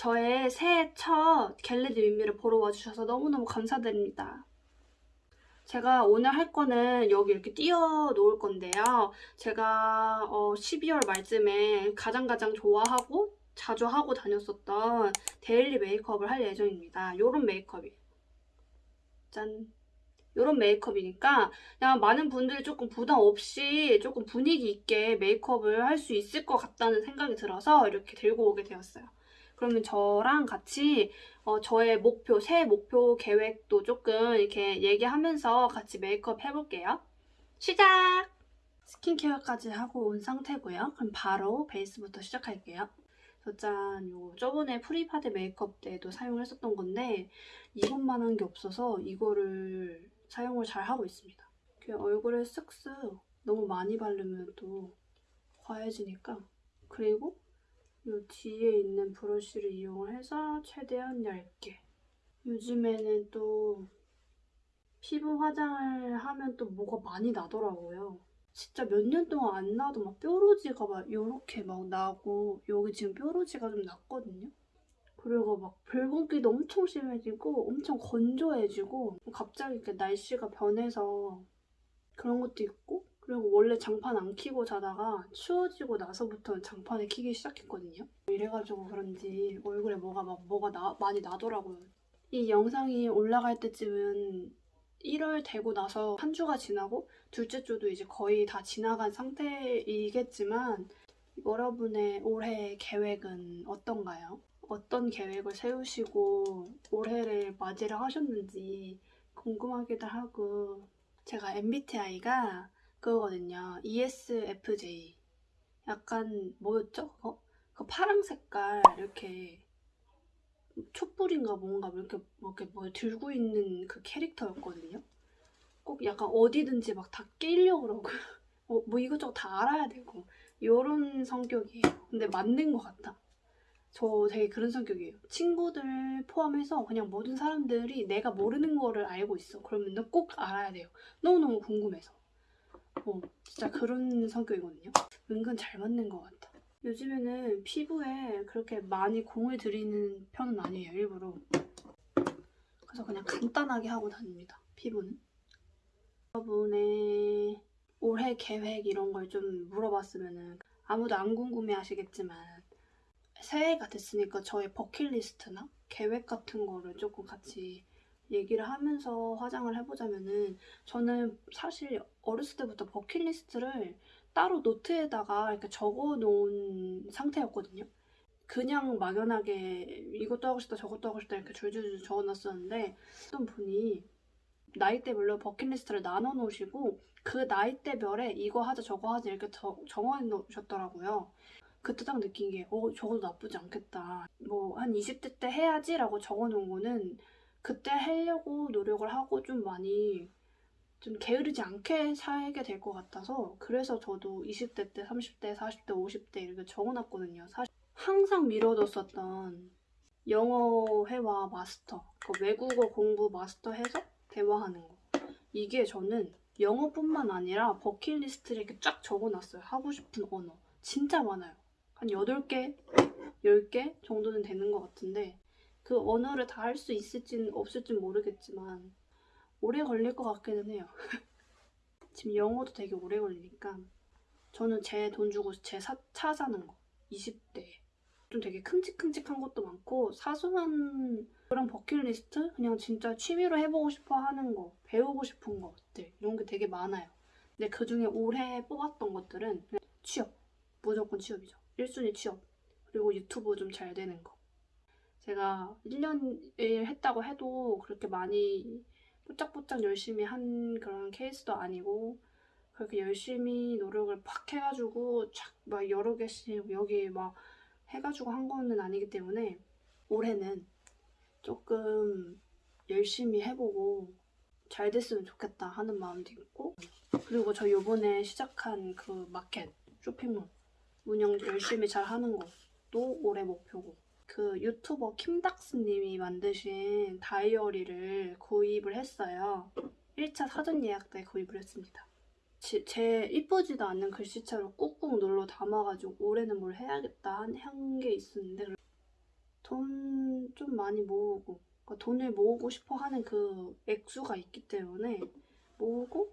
저의 새해 첫 get ready with me를 보러 와주셔서 너무너무 감사드립니다. 제가 오늘 할 거는 여기 이렇게 띄워 놓을 건데요. 제가 어, 12월 말쯤에 가장 가장 좋아하고 자주 하고 다녔었던 daily 메이크업을 할 예정입니다. 요런 메이크업이에요 짠 이런 메이크업이니까 그냥 많은 분들이 조금 부담 없이 조금 분위기 있게 메이크업을 할 수 있을 것 같다는 생각이 들어서 이렇게 들고 오게 되었어요. 그러면 저랑 같이 어, 저의 목표, 새해 목표 계획도 조금 이렇게 얘기하면서 같이 메이크업 해볼게요. 시작! 스킨케어까지 하고 온 상태고요. 그럼 바로 베이스부터 시작할게요. 저 짠, 요 저번에 프리파드 메이크업 때도 사용을 했었던 건데 이것만 한 게 없어서 이거를 사용을 잘 하고 있습니다. 얼굴에 쓱쓱 너무 많이 바르면 또 과해지니까 그리고 이 뒤에 있는 브러쉬를 이용을 해서 최대한 얇게 요즘에는 또 피부 화장을 하면 또 뭐가 많이 나더라고요. 진짜 몇 년 동안 안 나도 막 뾰루지가 막 이렇게 막 나고 여기 지금 뾰루지가 좀 났거든요. 그리고 막 붉은기도 엄청 심해지고 엄청 건조해지고 갑자기 이렇게 날씨가 변해서 그런 것도 있고 그리고 원래 장판 안 키고 자다가 추워지고 나서부터 장판을 키기 시작했거든요. 이래가지고 그런지 얼굴에 뭐가 막 뭐가 나, 많이 나더라고요. 이 영상이 올라갈 때쯤은 1월 되고 나서 한 주가 지나고 둘째 주도 이제 거의 다 지나간 상태이겠지만 여러분의 올해 계획은 어떤가요? 어떤 계획을 세우시고 올해를 맞이를 하셨는지 궁금하기도 하고 제가 MBTI가 그거거든요. ESFJ 약간 뭐였죠? 그거? 그 파랑 색깔 이렇게 촛불인가 뭔가 이렇게 뭐 이렇게 뭐 들고 있는 그 캐릭터였거든요. 꼭 약간 어디든지 막 다 끼려고 그러고 뭐, 뭐 이것저것 다 알아야 되고 이런 성격이에요. 근데 맞는 것 같아. 저 되게 그런 성격이에요. 친구들 포함해서 그냥 모든 사람들이 내가 모르는 거를 알고 있어. 그러면 꼭 알아야 돼요. 너무너무 궁금해서. 어, 진짜 그런 성격이거든요. 은근 잘 맞는 것 같아. 요즘에는 피부에 그렇게 많이 공을 들이는 편은 아니에요, 일부러. 그래서 그냥 간단하게 하고 다닙니다, 피부는. 여러분의 올해 계획 이런 걸 좀 물어봤으면 아무도 안 궁금해 하시겠지만 새해가 됐으니까 저의 버킷리스트나 계획 같은 거를 조금 같이 얘기를 하면서 화장을 해보자면은 저는 사실 어렸을 때부터 버킷리스트를 따로 노트에다가 이렇게 적어 놓은 상태였거든요. 그냥 막연하게 이것도 하고 싶다 저것도 하고 싶다 이렇게 줄줄줄 적어 놨었는데 어떤 분이 나이대별로 버킷리스트를 나눠 놓으시고 그 나이대별에 이거 하자 저거 하자 이렇게 적어 놓으셨더라고요. 그때 딱 느낀 게, 어, 저것도 나쁘지 않겠다. 뭐, 한 20대 때 해야지 라고 적어 놓은 거는 그때 하려고 노력을 하고 좀 많이 좀 게으르지 않게 살게 될 것 같아서 그래서 저도 20대 때, 30대, 40대, 50대 이렇게 적어놨거든요. 사실 항상 미뤄뒀었던 영어 회화 마스터, 그 외국어 공부 마스터 해서 대화하는 거. 이게 저는 영어뿐만 아니라 버킷리스트를 이렇게 쫙 적어놨어요. 하고 싶은 언어. 진짜 많아요. 한 8개, 10개 정도는 되는 것 같은데 그 언어를 다 할 수 있을진 없을진 모르겠지만 오래 걸릴 것 같기는 해요. 지금 영어도 되게 오래 걸리니까 저는 제 돈 주고 제차 사는 거 20대 좀 되게 큼직큼직한 것도 많고 사소한 그런 버킷리스트? 그냥 진짜 취미로 해보고 싶어 하는 거 배우고 싶은 것들 이런 게 되게 많아요. 근데 그중에 올해 뽑았던 것들은 취업 무조건 취업이죠. 1순위 취업 그리고 유튜브 좀 잘 되는 거 제가 1년을 했다고 해도 그렇게 많이 뽀짝뽀짝 열심히 한 그런 케이스도 아니고 그렇게 열심히 노력을 팍 해가지고 쫙 막 여러 개씩 여기 막 해가지고 한 거는 아니기 때문에 올해는 조금 열심히 해보고 잘 됐으면 좋겠다 하는 마음도 있고 그리고 저 요번에 시작한 그 마켓 쇼핑몰 운영 열심히 잘 하는 것도 올해 목표고 그 유튜버 킴닥스님이 만드신 다이어리를 구입을 했어요. 1차 사전 예약 때 구입을 했습니다. 지- 제 이쁘지도 않는 글씨체로 꾹꾹 눌러 담아가지고 올해는 뭘 해야겠다 한 게 있었는데 돈 좀 많이 모으고 그러니까 돈을 모으고 싶어 하는 그 액수가 있기 때문에 모으고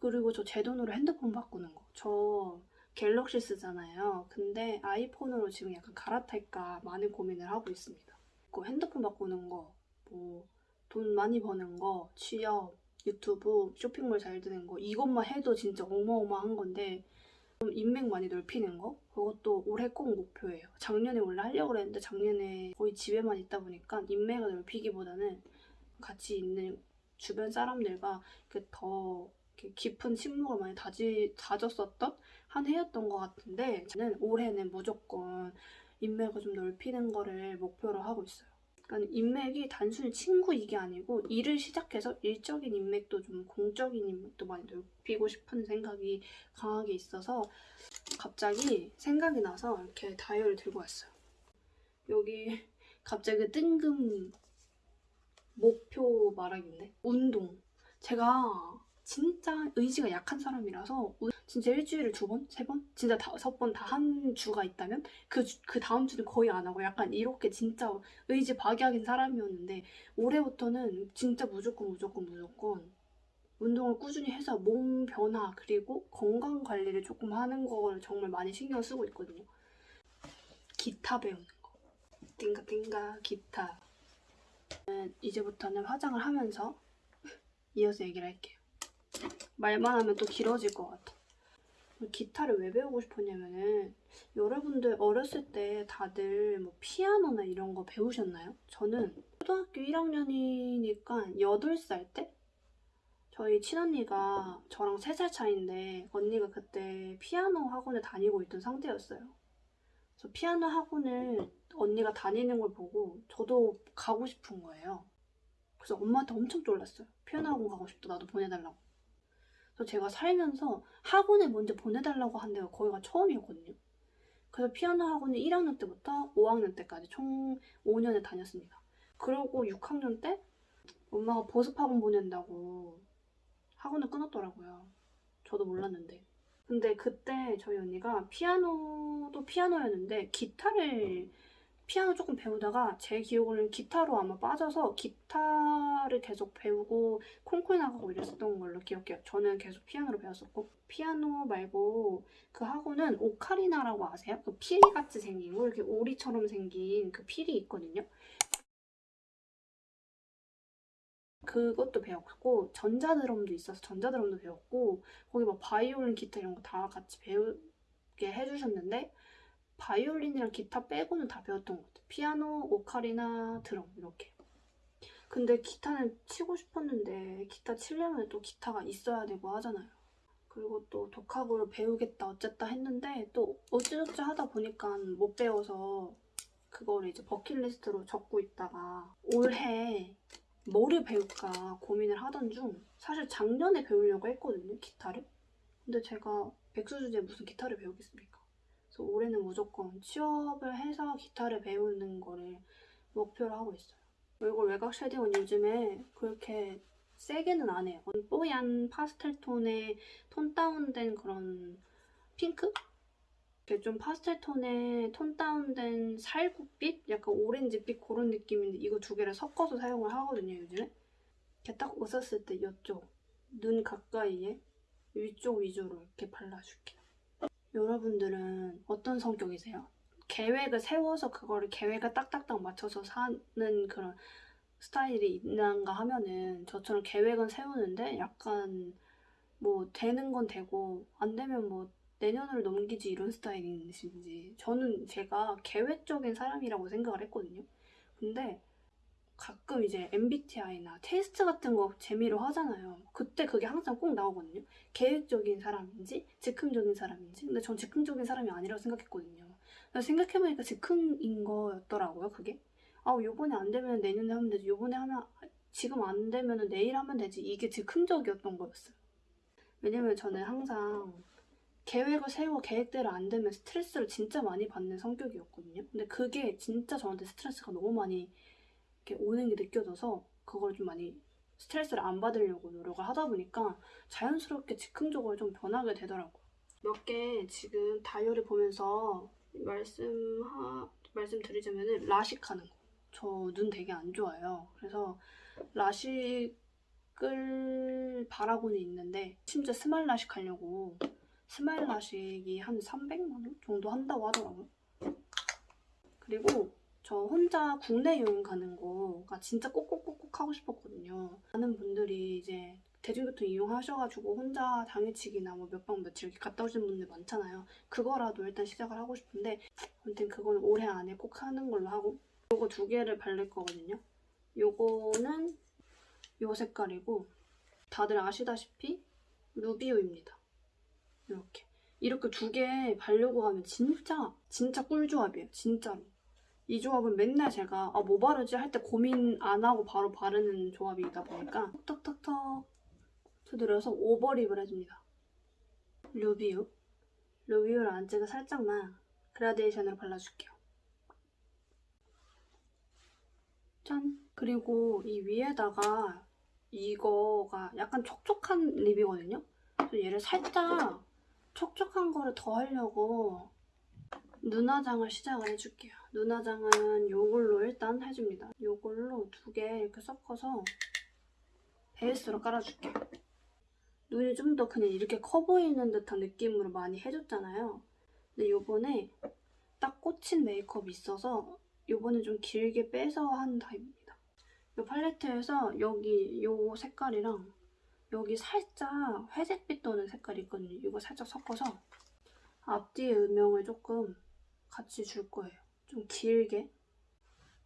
그리고 저 제 돈으로 핸드폰 바꾸는 거. 저 갤럭시 쓰잖아요. 근데 아이폰으로 지금 약간 갈아탈까 많은 고민을 하고 있습니다. 그 핸드폰 바꾸는 거, 뭐 돈 많이 버는 거, 취업, 유튜브, 쇼핑몰 잘 되는 거 이것만 해도 진짜 어마어마한 건데 좀 인맥 많이 넓히는 거 그것도 올해 꼭 목표예요. 작년에 원래 하려고 그랬는데 작년에 거의 집에만 있다 보니까 인맥을 넓히기보다는 같이 있는 주변 사람들과 더 이렇게 깊은 친목을 많이 다지, 다졌었던 한 해였던 것 같은데 저는 올해는 무조건 인맥을 좀 넓히는 거를 목표로 하고 있어요. 그러니까 인맥이 단순히 친구 이게 아니고 일을 시작해서 일적인 인맥도 좀 공적인 인맥도 많이 넓히고 싶은 생각이 강하게 있어서 갑자기 생각이 나서 이렇게 다이어를 들고 왔어요. 여기 갑자기 뜬금 목표 말하기인데 운동. 제가 진짜 의지가 약한 사람이라서 우- 진짜 일주일에 두 번, 세 번, 진짜 다섯 번 다 한 주가 있다면 그, 주- 그 다음 주는 거의 안 하고 약간 이렇게 진짜 의지 박약인 사람이었는데 올해부터는 진짜 무조건 무조건 무조건 운동을 꾸준히 해서 몸 변화 그리고 건강 관리를 조금 하는 걸 정말 많이 신경 쓰고 있거든요. 기타 배우는 거. 띵가 띵가 기타. 이제부터는 화장을 하면서 이어서 얘기를 할게요. 말만 하면 또 길어질 것 같아. 기타를 왜 배우고 싶었냐면은 여러분들 어렸을 때 다들 뭐 피아노나 이런 거 배우셨나요? 저는 초등학교 1학년이니까 8살 때 저희 친언니가 저랑 3살 차이인데 언니가 그때 피아노 학원을 다니고 있던 상태였어요. 그래서 피아노 학원을 언니가 다니는 걸 보고 저도 가고 싶은 거예요. 그래서 엄마한테 엄청 졸랐어요. 피아노 학원 가고 싶다. 나도 보내달라고. 그래서 제가 살면서 학원에 먼저 보내달라고 한 데가 거기가 처음이었거든요. 그래서 피아노 학원을 1학년 때부터 5학년 때까지 총 5년을 다녔습니다. 그러고 6학년 때 엄마가 보습학원 보낸다고 학원을 끊었더라고요. 저도 몰랐는데. 근데 그때 저희 언니가 피아노도 피아노였는데 기타를 피아노 조금 배우다가 제 기억으로는 기타로 아마 빠져서 기타를 계속 배우고 콩쿠르 나가고 이랬었던 걸로 기억해요. 저는 계속 피아노를 배웠었고 피아노 말고 그 학원은 오카리나라고 아세요? 그 피리 같이 생긴 거 이렇게 오리처럼 생긴 그 필이 있거든요. 그것도 배웠고 전자드럼도 있어서 전자드럼도 배웠고 거기 막 바이올린, 기타 이런 거 다 같이 배우게 해주셨는데 바이올린이랑 기타 빼고는 다 배웠던 것 같아요. 피아노, 오카리나, 드럼 이렇게. 근데 기타는 치고 싶었는데 기타 치려면 또 기타가 있어야 되고 하잖아요. 그리고 또 독학으로 배우겠다 어쨌다 했는데 또 어찌저찌 하다 보니까 못 배워서 그거를 이제 버킷리스트로 적고 있다가 올해 뭐를 배울까 고민을 하던 중 사실 작년에 배우려고 했거든요 기타를 근데 제가 백수 주제에 무슨 기타를 배우겠습니까 그래서 올해는 무조건 취업을 해서 기타를 배우는 거를 목표로 하고 있어요 얼굴 외곽 쉐딩은 요즘에 그렇게 세게는 안 해요 뽀얀 파스텔 톤의 톤 다운된 그런 핑크? 좀 파스텔 톤의 톤 다운된 살구빛? 약간 오렌지빛 그런 느낌인데 이거 두 개를 섞어서 사용을 하거든요 요즘에 이렇게 딱 웃었을 때 이쪽 눈 가까이에 위쪽 위주로 이렇게 발라줄게요 여러분들은 어떤 성격이세요? 계획을 세워서 그거를 계획에 딱딱딱 맞춰서 사는 그런 스타일이 있는가 하면은 저처럼 계획은 세우는데 약간 뭐 되는 건 되고 안 되면 뭐 내년을 넘기지 이런 스타일이신지 저는 제가 계획적인 사람이라고 생각을 했거든요. 근데 가끔 이제 MBTI나 테스트 같은 거 재미로 하잖아요. 그때 그게 항상 꼭 나오거든요. 계획적인 사람인지 즉흥적인 사람인지. 근데 전 즉흥적인 사람이 아니라고 생각했거든요. 생각해보니까 즉흥인 거였더라고요. 그게. 아 요번에 안 되면 내년에 하면 되지. 요번에 하면 지금 안 되면 내일 하면 되지. 이게 즉흥적이었던 거였어요. 왜냐면 저는 항상 계획을 세우고 계획대로 안 되면 스트레스를 진짜 많이 받는 성격이었거든요. 근데 그게 진짜 저한테 스트레스가 너무 많이 이렇게 오는 게 느껴져서 그걸 좀 많이 스트레스를 안 받으려고 노력을 하다 보니까 자연스럽게 즉흥적으로 좀 변하게 되더라고요. 몇 개 지금 다이어리 보면서 말씀하, 말씀드리자면은 라식 하는 거. 저 눈 되게 안 좋아요. 그래서 라식을 바라고는 있는데 심지어 스마일 라식 하려고 스마일 라식이 한 300만 원 정도 한다고 하더라고요. 그리고 저 혼자 국내 여행 가는 거가 진짜 꼭꼭꼭꼭 하고 싶었거든요. 많은 분들이 이제 대중교통 이용하셔가지고 혼자 당일치기나 뭐 몇 박 며칠 이렇게 갔다 오시는 분들 많잖아요. 그거라도 일단 시작을 하고 싶은데 아무튼 그건 올해 안에 꼭 하는 걸로 하고 요거 두 개를 바를 거거든요. 요거는 요 색깔이고 다들 아시다시피 루비오입니다. 이렇게 이렇게 두개 바르고 가면 진짜 진짜 꿀조합이에요. 진짜로. 이 조합은 맨날 제가 아, 뭐 바르지 할 때 고민 안 하고 바로 바르는 조합이다 보니까 톡톡톡 두드려서 오버립을 해줍니다. 루비우 루비우를 안쪽에 살짝만 그라데이션으로 발라줄게요. 짠! 그리고 이 위에다가 이거가 약간 촉촉한 립이거든요? 그래서 얘를 살짝 촉촉한 거를 더 하려고 눈화장을 시작을 해줄게요. 눈화장은 요걸로 일단 해줍니다. 요걸로 두 개 이렇게 섞어서 베이스로 깔아줄게요. 눈이 좀 더 그냥 이렇게 커 보이는 듯한 느낌으로 많이 해줬잖아요. 근데 요번에 딱 꽂힌 메이크업이 있어서 요번에 좀 길게 빼서 한 타입입니다. 요 팔레트에서 여기 요 색깔이랑 여기 살짝 회색빛 도는 색깔이 있거든요. 이거 살짝 섞어서 앞뒤의 음영을 조금 같이 줄 거예요. 좀 길게.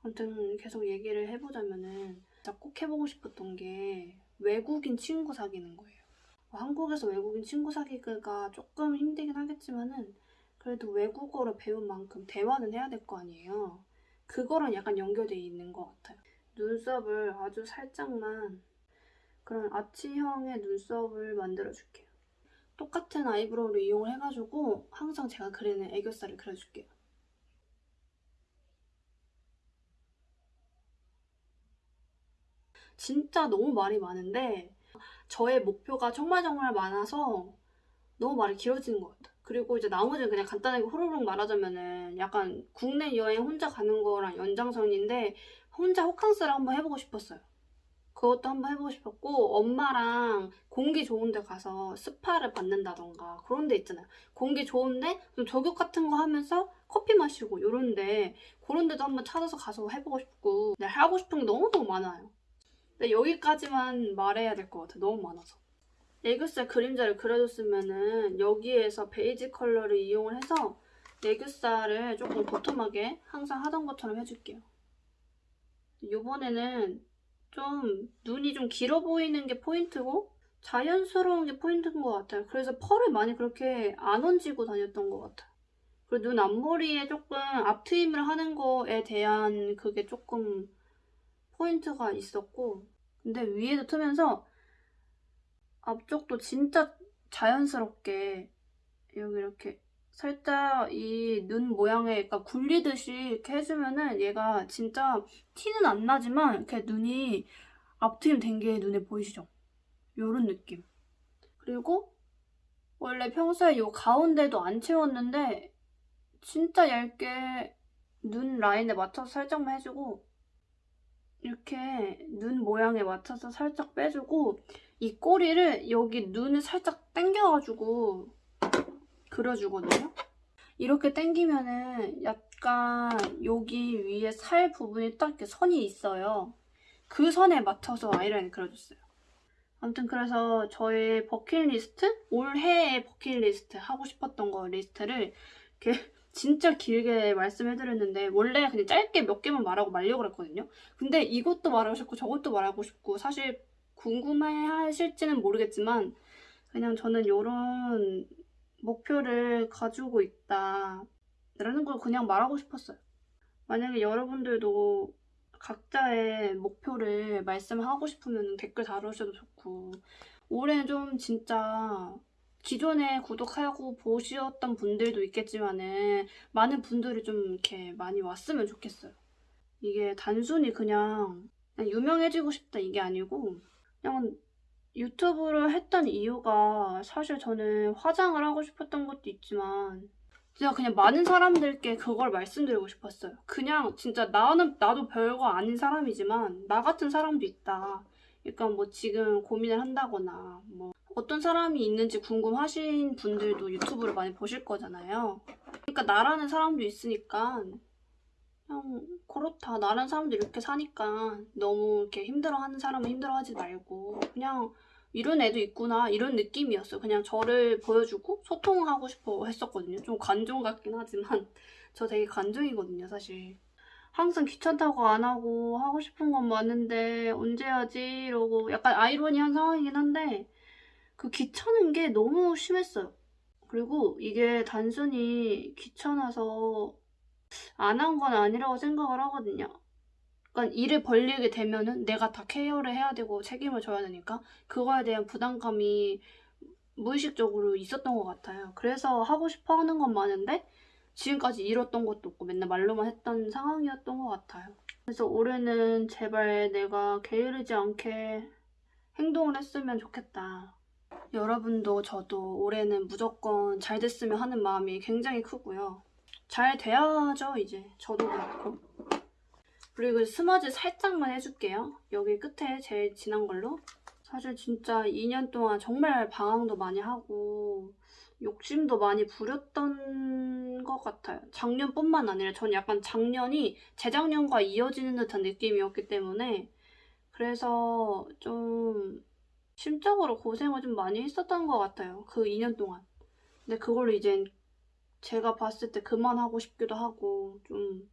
아무튼 계속 얘기를 해보자면은 진짜 꼭 해보고 싶었던 게 외국인 친구 사귀는 거예요. 뭐 한국에서 외국인 친구 사귀기가 조금 힘들긴 하겠지만은 그래도 외국어를 배운 만큼 대화는 해야 될 거 아니에요. 그거랑 약간 연결돼 있는 것 같아요. 눈썹을 아주 살짝만 그런 아치형의 눈썹을 만들어줄게요. 똑같은 eyebrow를 이용을 해가지고 항상 제가 그리는 애교살을 그려줄게요. 진짜 너무 말이 많은데 저의 목표가 정말 정말 많아서 너무 말이 길어지는 것 같아요. 그리고 이제 나머지는 그냥 간단하게 호로록 말하자면은 약간 국내 여행 혼자 가는 거랑 연장선인데 혼자 호캉스를 한번 해보고 싶었어요. 그것도 한번 해보고 싶었고 엄마랑 공기 좋은 데 가서 스파를 받는다던가 그런 데 있잖아요. 공기 좋은데 좀 저격 같은 거 하면서 커피 마시고 이런데 그런 데도 한번 찾아서 가서 해보고 싶고 네, 하고 싶은 게 너무너무 많아요. 근데 여기까지만 말해야 될 것 같아. 너무 많아서. 애교살 그림자를 그려줬으면 은 여기에서 베이지 컬러를 이용을 해서 애교살을 조금 도톰하게 항상 하던 것처럼 해줄게요. 이번에는 좀 눈이 좀 길어 보이는 게 포인트고 자연스러운 게 포인트인 것 같아요. 그래서 펄을 많이 그렇게 안 얹고 다녔던 것 같아요. 그리고 눈 앞머리에 조금 앞트임을 하는 거에 대한 그게 조금 포인트가 있었고 근데 위에도 트면서 앞쪽도 진짜 자연스럽게 여기 이렇게 살짝 이 눈 모양에 그러니까 굴리듯이 이렇게 해주면은 얘가 진짜 티는 안 나지만 이렇게 눈이 앞트임 된 게 눈에 보이시죠? 요런 느낌. 그리고 원래 평소에 요 가운데도 안 채웠는데 진짜 얇게 눈 라인에 맞춰서 살짝만 해주고 이렇게 눈 모양에 맞춰서 살짝 빼주고 이 꼬리를 여기 눈을 살짝 당겨가지고 그려주거든요. 이렇게 당기면은 약간 여기 위에 살 부분이 딱 이렇게 선이 있어요. 그 선에 맞춰서 아이라인 그려줬어요. 아무튼 그래서 저의 버킷리스트? 올해의 버킷리스트 하고 싶었던 거 리스트를 이렇게 진짜 길게 말씀해드렸는데 원래 그냥 짧게 몇 개만 말하고 말려고 그랬거든요. 근데 이것도 말하고 싶고 저것도 말하고 싶고 사실 궁금해 하실지는 모르겠지만 그냥 저는 이런 목표를 가지고 있다 라는 걸 그냥 말하고 싶었어요. 만약에 여러분들도 각자의 목표를 말씀하고 싶으면 댓글 달아주셔도 좋고 올해 좀 진짜 기존에 구독하고 보셨던 분들도 있겠지만은 많은 분들이 좀 이렇게 많이 왔으면 좋겠어요. 이게 단순히 그냥, 그냥 유명해지고 싶다 이게 아니고 그냥 유튜브를 했던 이유가 사실 저는 화장을 하고 싶었던 것도 있지만 제가 그냥 많은 사람들께 그걸 말씀드리고 싶었어요. 그냥 진짜 나는 나도 별거 아닌 사람이지만 나 같은 사람도 있다. 그러니까 뭐 지금 고민을 한다거나 뭐 어떤 사람이 있는지 궁금하신 분들도 유튜브를 많이 보실 거잖아요. 그러니까 나라는 사람도 있으니까 그냥 그렇다. 나라는 사람도 이렇게 사니까 너무 이렇게 힘들어하는 사람은 힘들어하지 말고 그냥 이런 애도 있구나 이런 느낌이었어요. 그냥 저를 보여주고 소통하고 싶어 했었거든요. 좀 관종 같긴 하지만 저 되게 관종이거든요, 사실. 항상 귀찮다고 안 하고 하고 싶은 건 많은데 언제 하지 이러고 약간 아이러니한 상황이긴 한데 그 귀찮은 게 너무 심했어요. 그리고 이게 단순히 귀찮아서 안 한 건 아니라고 생각을 하거든요. 그러니까 일을 벌리게 되면은 내가 다 케어를 해야 되고 책임을 져야 되니까 그거에 대한 부담감이 무의식적으로 있었던 것 같아요. 그래서 하고 싶어 하는 건 많은데 지금까지 이뤘던 것도 없고 맨날 말로만 했던 상황이었던 것 같아요. 그래서 올해는 제발 내가 게으르지 않게 행동을 했으면 좋겠다. 여러분도 저도 올해는 무조건 잘 됐으면 하는 마음이 굉장히 크고요. 잘 돼야죠, 이제. 저도 그렇고. 그리고 스머지 살짝만 해줄게요. 여기 끝에 제일 진한 걸로. 사실 진짜 2년 동안 정말 방황도 많이 하고 욕심도 많이 부렸던 것 같아요. 작년뿐만 아니라 전 약간 작년이 재작년과 이어지는 듯한 느낌이었기 때문에 그래서 좀 심적으로 고생을 좀 많이 했었던 것 같아요. 그 2년 동안. 근데 그걸로 이젠 제가 봤을 때 그만하고 싶기도 하고 좀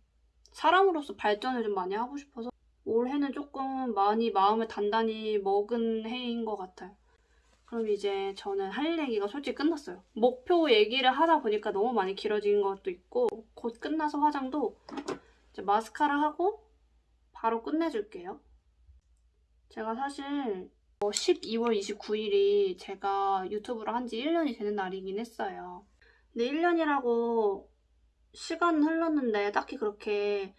사람으로서 발전을 좀 많이 하고 싶어서 올해는 조금 많이 마음을 단단히 먹은 해인 것 같아요. 그럼 이제 저는 할 얘기가 솔직히 끝났어요. 목표 얘기를 하다 보니까 너무 많이 길어진 것도 있고 곧 끝나서 화장도 이제 마스카라 하고 바로 끝내줄게요. 제가 사실 12월 29일이 제가 유튜브를 한 지 1년이 되는 날이긴 했어요. 근데 1년이라고 시간 흘렀는데 딱히 그렇게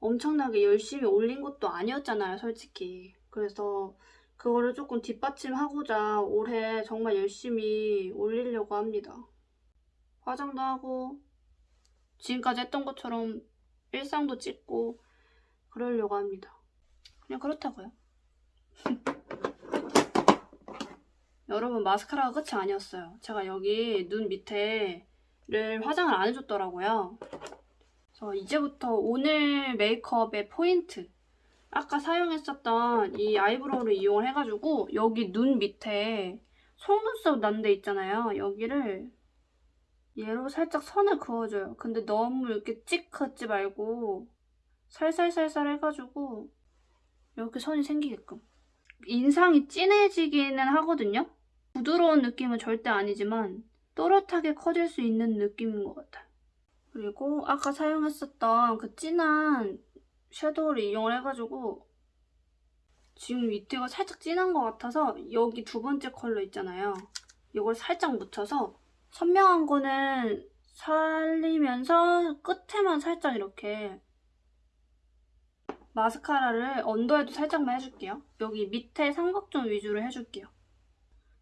엄청나게 열심히 올린 것도 아니었잖아요, 솔직히. 그래서 그거를 조금 뒷받침하고자 올해 정말 열심히 올리려고 합니다. 화장도 하고 지금까지 했던 것처럼 일상도 찍고 그러려고 합니다. 그냥 그렇다고요. 여러분 마스카라가 끝이 아니었어요. 제가 여기 눈 밑에를 화장을 안 해줬더라고요. 그래서 이제부터 오늘 메이크업의 포인트 아까 사용했었던 이 eyebrow를 이용을 해가지고 여기 눈 밑에 속눈썹 난 데 있잖아요. 여기를 얘로 살짝 선을 그어줘요. 근데 너무 이렇게 찍 긋지 말고 살살살살 해가지고 이렇게 선이 생기게끔 인상이 진해지기는 하거든요. 부드러운 느낌은 절대 아니지만 또렷하게 커질 수 있는 느낌인 것 같아요. 그리고 아까 사용했었던 그 진한 섀도우를 이용을 해가지고 지금 밑에가 살짝 진한 것 같아서 여기 두 번째 컬러 있잖아요. 이걸 살짝 묻혀서 선명한 거는 살리면서 끝에만 살짝 이렇게 마스카라를 언더에도 살짝만 해줄게요. 여기 밑에 삼각존 위주로 해줄게요.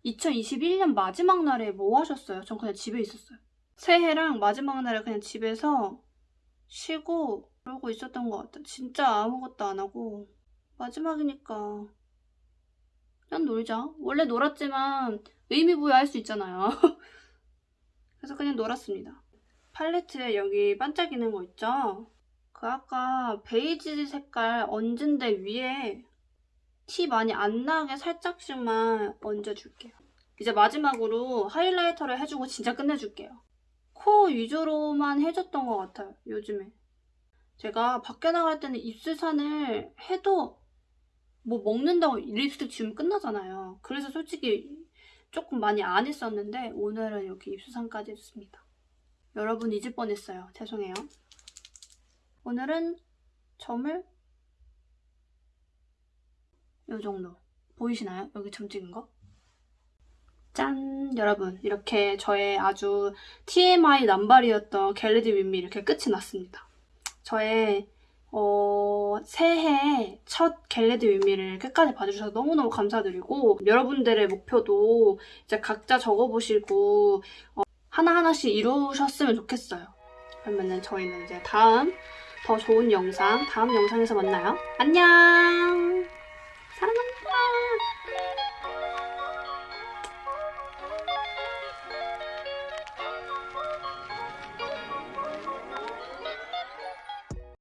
2021년 마지막 날에 뭐 하셨어요? 전 그냥 집에 있었어요. 새해랑 마지막 날에 그냥 집에서 쉬고 그러고 있었던 것 같아요. 진짜 아무것도 안 하고 마지막이니까 그냥 놀자. 원래 놀았지만 의미부여할 수 있잖아요. 그래서 그냥 놀았습니다. 팔레트에 여기 반짝이는 거 있죠? 그 아까 베이지 색깔 얹은 데 위에 티 많이 안 나게 살짝씩만 얹어줄게요. 이제 마지막으로 하이라이터를 해주고 진짜 끝내줄게요. 코 위주로만 해줬던 것 같아요, 요즘에. 제가 밖에 나갈 때는 입술산을 해도 뭐 먹는다고 립스틱 지우면 끝나잖아요. 그래서 솔직히 조금 많이 안 했었는데 오늘은 이렇게 입술산까지 했습니다. 여러분 잊을 뻔했어요. 죄송해요. 오늘은 점을 이 정도 보이시나요? 여기 점 찍은 거? 짠! 여러분 이렇게 저의 아주 TMI 남발이었던 get ready with me 이렇게 끝이 났습니다. 저의 어, 새해 첫 get ready with me를 끝까지 봐주셔서 너무너무 감사드리고 여러분들의 목표도 이제 각자 적어보시고 어, 하나하나씩 이루셨으면 좋겠어요. 그러면은 저희는 이제 다음 더 좋은 영상, 다음 영상에서 만나요. 안녕!